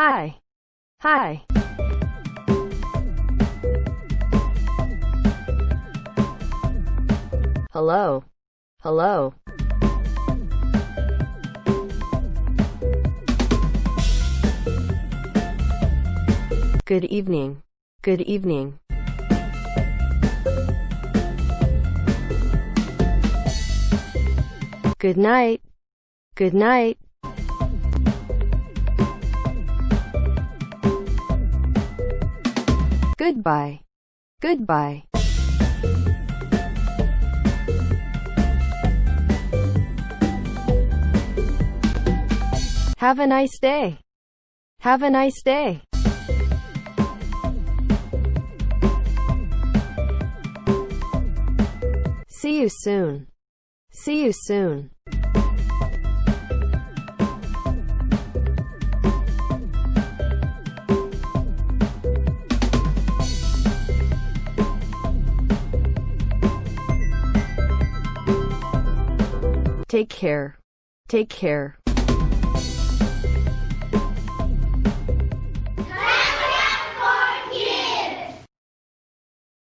Hi. Hi. Hello. Hello. Good evening. Good evening. Good night. Good night. Goodbye. Goodbye. Have a nice day. Have a nice day. See you soon. See you soon. Take care. Take care.